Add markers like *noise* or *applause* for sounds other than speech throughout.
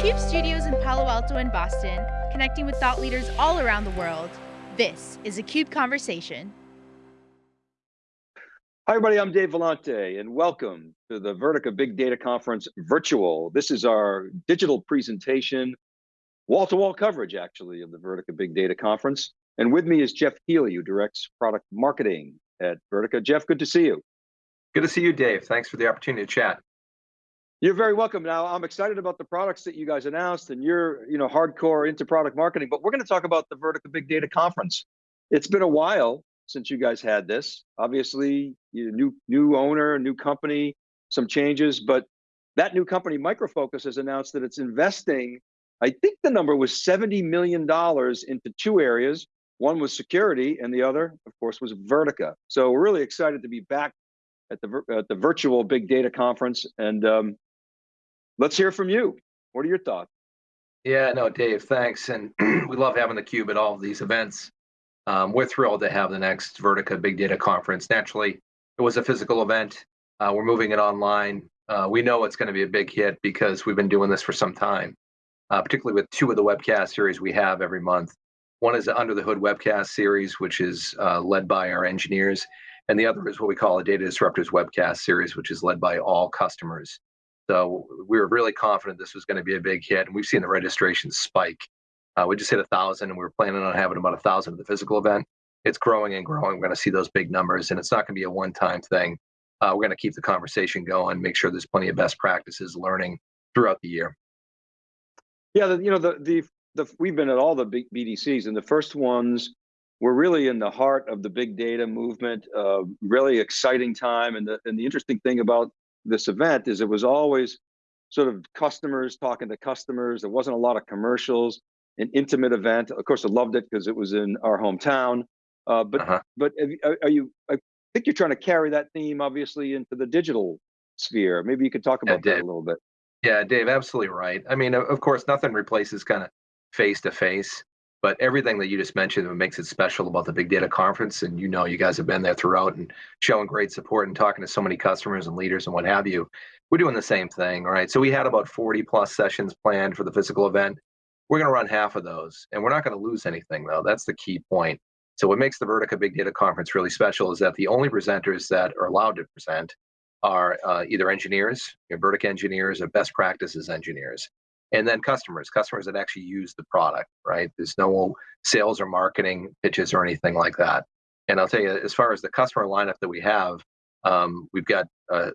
CUBE studios in Palo Alto and Boston, connecting with thought leaders all around the world. This is a CUBE Conversation. Hi everybody, I'm Dave Vellante and welcome to the Vertica Big Data Conference virtual. This is our digital presentation, wall-to-wall -wall coverage actually of the Vertica Big Data Conference. And with me is Jeff Healey, who directs product marketing at Vertica. Jeff, good to see you. Good to see you, Dave. Thanks for the opportunity to chat. You're very welcome. Now, I'm excited about the products that you guys announced, and you're, you know, hardcore into product marketing. But we're going to talk about the Vertica Big Data Conference. It's been a while since you guys had this. Obviously, you new new owner, new company, some changes. But that new company, Micro Focus, has announced that it's investing. I think the number was 70 million dollars into two areas. One was security, and the other, of course, was Vertica. So we're really excited to be back at the at the virtual Big Data Conference, and um, let's hear from you. What are your thoughts? Yeah, no, Dave, thanks. And *clears throat* we love having the Cube at all of these events. Um, we're thrilled to have the next Vertica Big Data Conference. Naturally, it was a physical event. Uh, we're moving it online. Uh, we know it's going to be a big hit because we've been doing this for some time, uh, particularly with two of the webcast series we have every month. One is the Under the Hood webcast series, which is uh, led by our engineers, and the other is what we call a Data Disruptors webcast series, which is led by all customers. So we were really confident this was going to be a big hit, and we've seen the registration spike. Uh, we just hit a thousand, and we were planning on having about a thousand at the physical event. It's growing and growing. We're going to see those big numbers, and it's not going to be a one-time thing. Uh, we're going to keep the conversation going, make sure there's plenty of best practices learning throughout the year. Yeah, the, you know the the the we've been at all the big BDCs, and the first ones were really in the heart of the big data movement. Uh, really exciting time, and the and the interesting thing about this event is it was always sort of customers talking to customers. There wasn't a lot of commercials, an intimate event. Of course, I loved it because it was in our hometown. Uh, but uh -huh. but are you? I think you're trying to carry that theme obviously into the digital sphere. Maybe you could talk about yeah, that a little bit. Yeah, Dave, absolutely right. I mean, of course, nothing replaces kind of face to face. But everything that you just mentioned what makes it special about the Big Data Conference, and you know you guys have been there throughout and showing great support and talking to so many customers and leaders and what have you. We're doing the same thing, right? So we had about 40 plus sessions planned for the physical event. We're going to run half of those, and we're not going to lose anything though. That's the key point. So what makes the Vertica Big Data Conference really special is that the only presenters that are allowed to present are uh, either engineers, you know, Vertica engineers, or best practices engineers and then customers, customers that actually use the product, right? There's no sales or marketing pitches or anything like that. And I'll tell you, as far as the customer lineup that we have, um, we've got uh,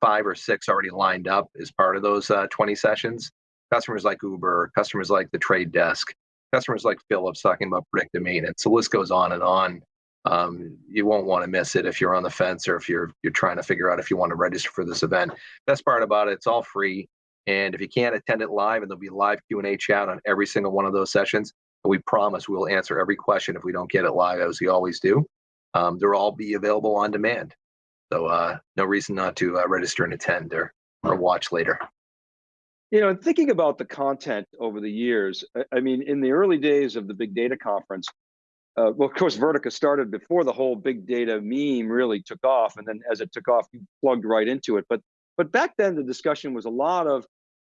five or six already lined up as part of those uh, 20 sessions. Customers like Uber, customers like the Trade Desk, customers like Philips talking about predictive maintenance. The list goes on and on. Um, you won't want to miss it if you're on the fence or if you're you're trying to figure out if you want to register for this event. Best part about it, it's all free. And if you can't attend it live, and there'll be live Q&A chat on every single one of those sessions, And we promise we'll answer every question if we don't get it live, as we always do. Um, they'll all be available on demand. So uh, no reason not to uh, register and attend or, or watch later. You know, thinking about the content over the years, I mean, in the early days of the big data conference, uh, well, of course, Vertica started before the whole big data meme really took off. And then as it took off, you plugged right into it. But but back then, the discussion was a lot of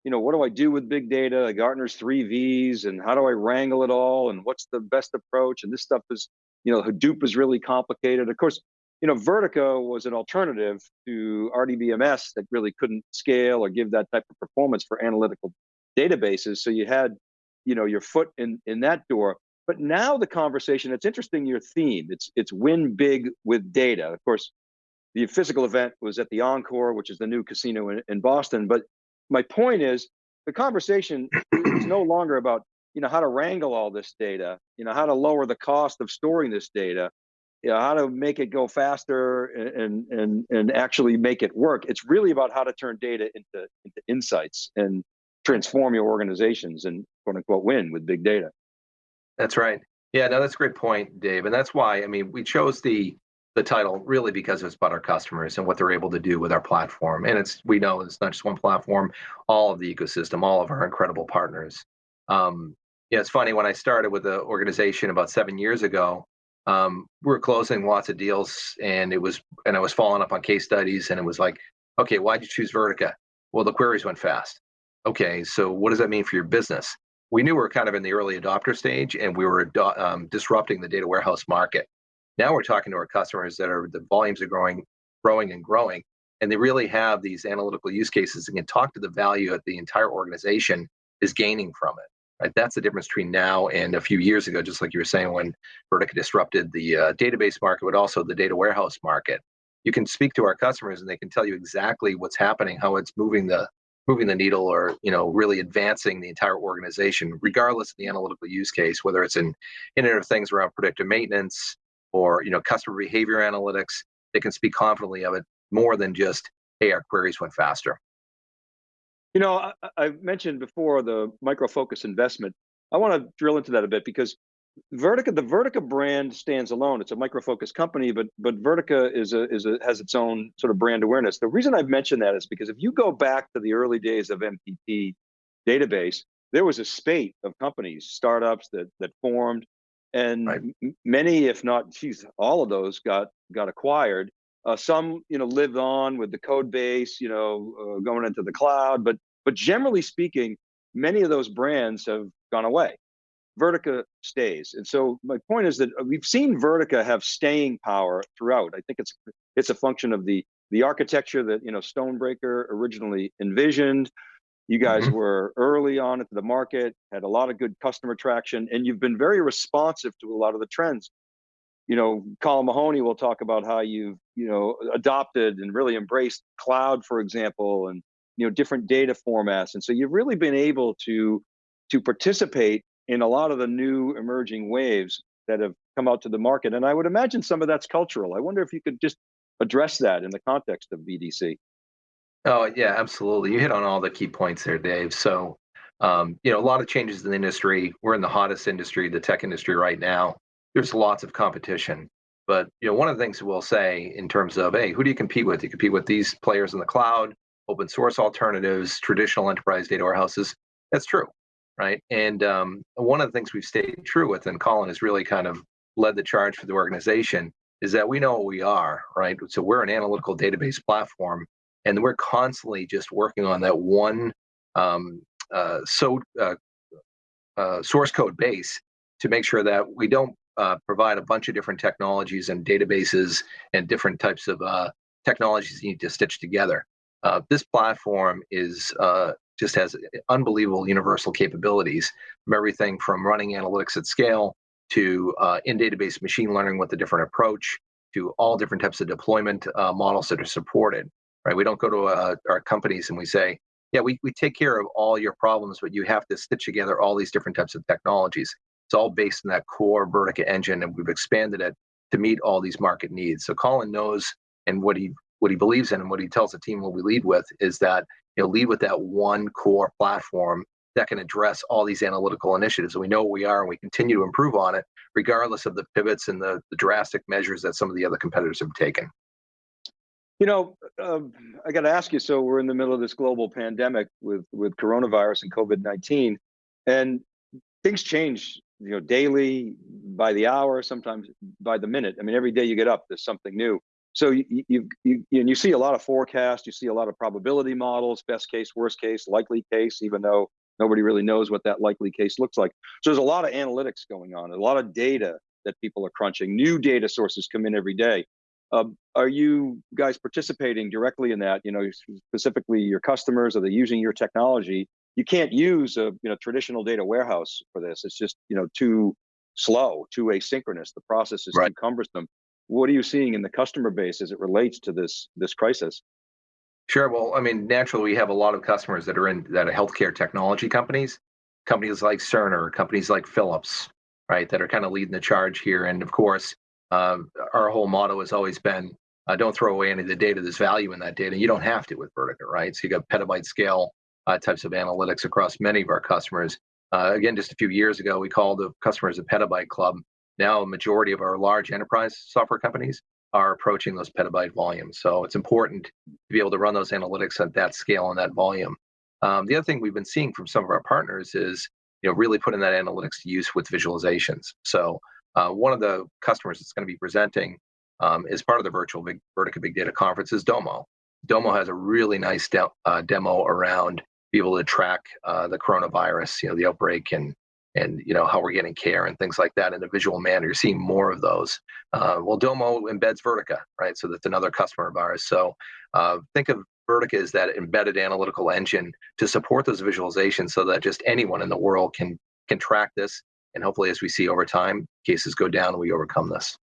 you know, what do I do with big data, Gartner's three V's, and how do I wrangle it all, and what's the best approach? And this stuff is, you know, Hadoop is really complicated. Of course, you know, Vertica was an alternative to RDBMS that really couldn't scale or give that type of performance for analytical databases. So you had, you know, your foot in in that door. But now the conversation, it's interesting your theme. It's it's win big with data. Of course, the physical event was at the Encore, which is the new casino in, in Boston. But my point is the conversation is no longer about you know how to wrangle all this data you know how to lower the cost of storing this data you know how to make it go faster and and and actually make it work. It's really about how to turn data into into insights and transform your organizations and quote unquote win with big data. That's right. Yeah no that's a great point dave and that's why i mean we chose the the title really because it's about our customers and what they're able to do with our platform. And it's we know it's not just one platform, all of the ecosystem, all of our incredible partners. Um, yeah, it's funny when I started with the organization about seven years ago. Um, we were closing lots of deals, and it was and I was following up on case studies, and it was like, okay, why'd you choose Vertica? Well, the queries went fast. okay, so what does that mean for your business? We knew we were kind of in the early adopter stage and we were um, disrupting the data warehouse market. Now we're talking to our customers that are the volumes are growing, growing and growing, and they really have these analytical use cases and can talk to the value that the entire organization is gaining from it. Right? That's the difference between now and a few years ago, just like you were saying when Vertica disrupted the uh, database market, but also the data warehouse market. You can speak to our customers and they can tell you exactly what's happening, how it's moving the moving the needle or you know really advancing the entire organization regardless of the analytical use case whether it's in internet of things around predictive maintenance or you know customer behavior analytics they can speak confidently of it more than just hey our queries went faster you know, I, I mentioned before the micro focus investment. I want to drill into that a bit because Vertica, the Vertica brand stands alone. It's a micro focus company, but but Vertica is a is a has its own sort of brand awareness. The reason I've mentioned that is because if you go back to the early days of MPP database, there was a spate of companies, startups that that formed, and right. many, if not, geez, all of those got got acquired. Uh, some, you know, lived on with the code base, you know, uh, going into the cloud, but but generally speaking, many of those brands have gone away. Vertica stays, and so my point is that uh, we've seen Vertica have staying power throughout. I think it's it's a function of the the architecture that you know Stonebraker originally envisioned. You guys mm -hmm. were early on into the market, had a lot of good customer traction, and you've been very responsive to a lot of the trends you know, Colin Mahony will talk about how you've, you know, adopted and really embraced cloud, for example, and, you know, different data formats. And so you've really been able to, to participate in a lot of the new emerging waves that have come out to the market. And I would imagine some of that's cultural. I wonder if you could just address that in the context of BDC. Oh, yeah, absolutely. You hit on all the key points there, Dave. So, um, you know, a lot of changes in the industry. We're in the hottest industry, the tech industry right now there's lots of competition. But you know, one of the things we'll say in terms of, hey, who do you compete with? You compete with these players in the cloud, open source alternatives, traditional enterprise data warehouses. That's true, right? And um, one of the things we've stayed true with, and Colin has really kind of led the charge for the organization, is that we know what we are, right? So we're an analytical database platform, and we're constantly just working on that one um, uh, so uh, uh, source code base to make sure that we don't uh, provide a bunch of different technologies and databases and different types of uh, technologies you need to stitch together. Uh, this platform is just has unbelievable universal capabilities from everything from running analytics at scale to uh, in-database machine learning with a different approach to all different types of deployment models that are supported. Right? We don't go to uh, our companies and we say, yeah, we, we take care of all your problems, but you have to stitch together all these different types of technologies. It's all based in that core Vertica engine, and we've expanded it to meet all these market needs. So Colin knows, and what he what he believes in, and what he tells the team what we lead with is that you know lead with that one core platform that can address all these analytical initiatives. And we know what we are, and we continue to improve on it, regardless of the pivots and the, the drastic measures that some of the other competitors have taken. You know, uh, I got to ask you. So we're in the middle of this global pandemic with with coronavirus and COVID nineteen, and things change you know, daily, by the hour, sometimes by the minute. I mean, every day you get up, there's something new. So you you you and you see a lot of forecasts, you see a lot of probability models, best case, worst case, likely case, even though nobody really knows what that likely case looks like. So there's a lot of analytics going on, a lot of data that people are crunching. New data sources come in every day. Um, are you guys participating directly in that? You know, specifically your customers, are they using your technology you can't use a you know traditional data warehouse for this. It's just you know too slow, too asynchronous. The process is right. too cumbersome. What are you seeing in the customer base as it relates to this this crisis? Sure. Well, I mean, naturally, we have a lot of customers that are in that are healthcare technology companies, companies like Cerner, companies like Philips, right, that are kind of leading the charge here. And of course, uh, our whole motto has always been, uh, don't throw away any of the data. There's value in that data. You don't have to with Vertica, right? So you got petabyte scale uh, types of analytics across many of our customers. Uh, again, just a few years ago, we called the customers a petabyte club. Now, a majority of our large enterprise software companies are approaching those petabyte volumes. So it's important to be able to run those analytics at that scale and that volume. Um, the other thing we've been seeing from some of our partners is, you know, really putting that analytics to use with visualizations. So uh, one of the customers that's going to be presenting um, as part of the virtual Big Vertica Big Data Conference is Domo. Domo has a really nice de uh, demo around be able to track uh, the coronavirus, you know, the outbreak and and you know how we're getting care and things like that in a visual manner. You're seeing more of those. Uh, well, Domo embeds Vertica, right? So that's another customer of ours. So uh, think of Vertica as that embedded analytical engine to support those visualizations, so that just anyone in the world can can track this. And hopefully, as we see over time, cases go down, and we overcome this.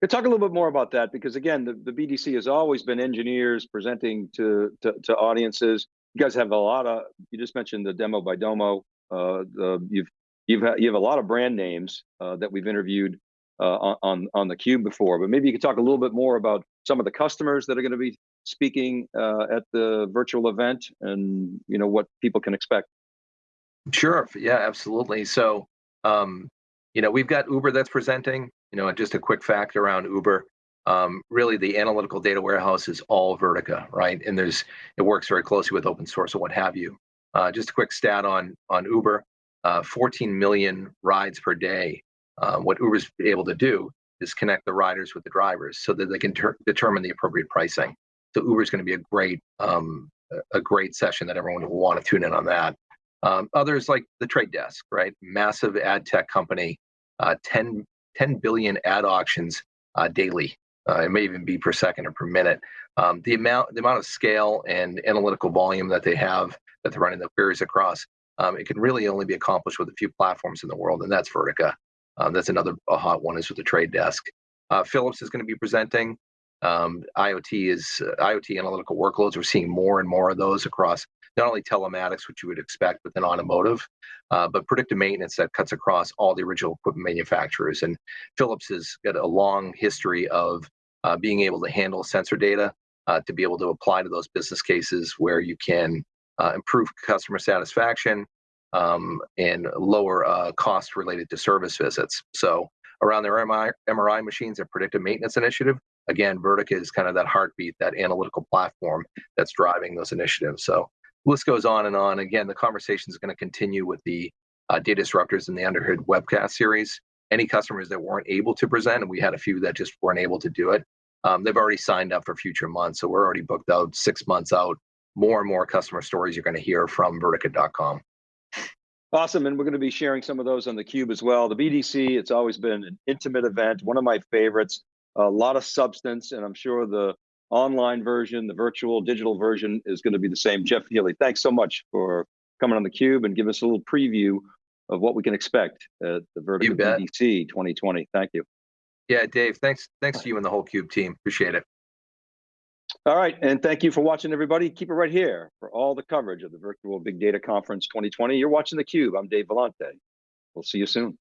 Could talk a little bit more about that because again, the, the BDC has always been engineers presenting to, to, to audiences. You guys have a lot of. You just mentioned the demo by Domo. Uh, the, you've you've you have a lot of brand names uh, that we've interviewed uh, on, on on the cube before. But maybe you could talk a little bit more about some of the customers that are going to be speaking uh, at the virtual event, and you know what people can expect. Sure. Yeah, absolutely. So, um, you know, we've got Uber that's presenting. You know, just a quick fact around Uber. Um, really, the analytical data warehouse is all Vertica, right? And there's it works very closely with open source and what have you. Uh, just a quick stat on on Uber: uh, 14 million rides per day. Uh, what Uber's able to do is connect the riders with the drivers so that they can determine the appropriate pricing. So Uber's going to be a great um, a great session that everyone will want to tune in on that. Um, others like the Trade Desk, right? Massive ad tech company, uh, 10, 10 billion ad auctions uh, daily. Uh, it may even be per second or per minute. Um, the amount, the amount of scale and analytical volume that they have that they're running the queries across, um, it can really only be accomplished with a few platforms in the world, and that's Vertica. Um, that's another hot one is with the Trade Desk. Uh, Philips is going to be presenting. Um, IoT is uh, IoT analytical workloads. We're seeing more and more of those across not only telematics, which you would expect within automotive, uh, but predictive maintenance that cuts across all the original equipment manufacturers. And Philips has got a long history of uh, being able to handle sensor data uh, to be able to apply to those business cases where you can improve customer satisfaction um, and lower costs related to service visits. So around their MRI, MRI machines, their predictive maintenance initiative, again, Vertica is kind of that heartbeat, that analytical platform that's driving those initiatives. So list goes on and on. Again, the conversation is going to continue with the uh, data disruptors in the Underhood webcast series. Any customers that weren't able to present, and we had a few that just weren't able to do it, um, they've already signed up for future months. So we're already booked out six months out. More and more customer stories you're going to hear from Vertica.com. Awesome, and we're going to be sharing some of those on the Cube as well. The BDC, it's always been an intimate event, one of my favorites. A lot of substance, and I'm sure the online version, the virtual digital version is going to be the same. Jeff Healey, thanks so much for coming on the Cube and give us a little preview of what we can expect at the Vertica BDC 2020. Thank you. Yeah, Dave, thanks. Thanks to you and the whole Cube team. Appreciate it. All right, and thank you for watching, everybody. Keep it right here for all the coverage of the Virtual Big Data Conference 2020. You're watching theCUBE. I'm Dave Vellante. We'll see you soon.